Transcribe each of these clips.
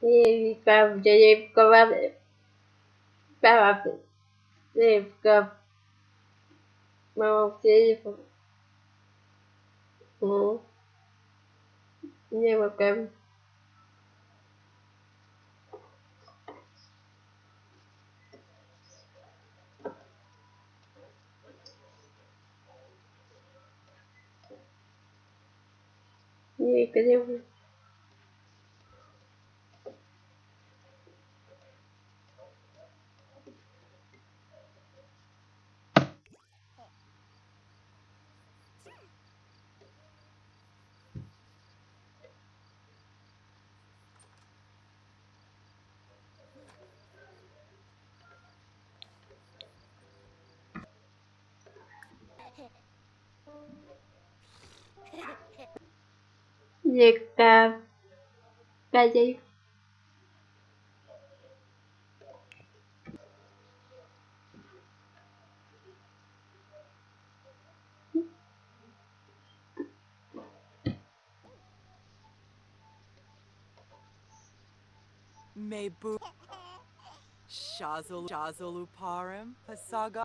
Девка, девка, папа, девка, мама, девка, ну, девка. Девка, девка. Được uh, 3 giây Mebu Shazal Shazaluparam Pasaga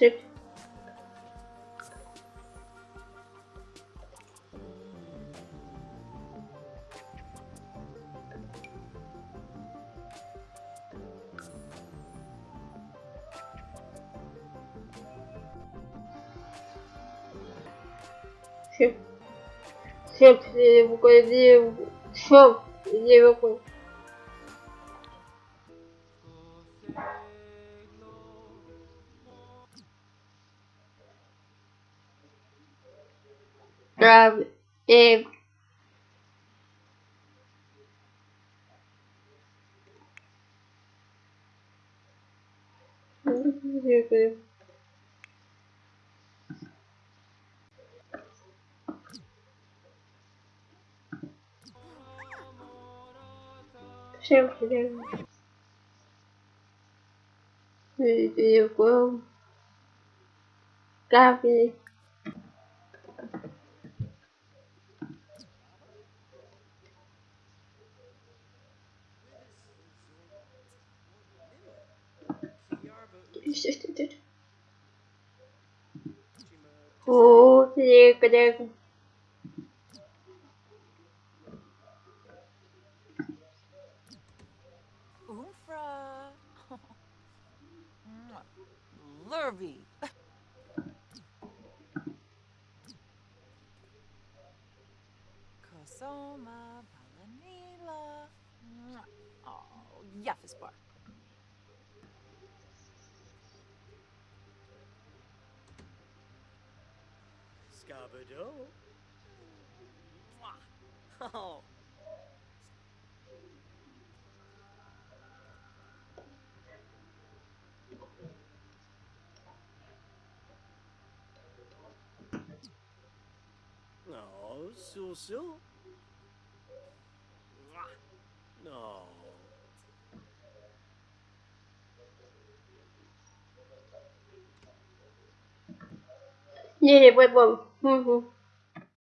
тридцать. Все, все, все, все, все, все, все, Grab it Sempre. Eu vou. Gabi. Oh, deco, deco. Umfra. Lurvy. Kosoma. Scabado. Oh. No, so so. No. Yeah, wait, wait. Угу.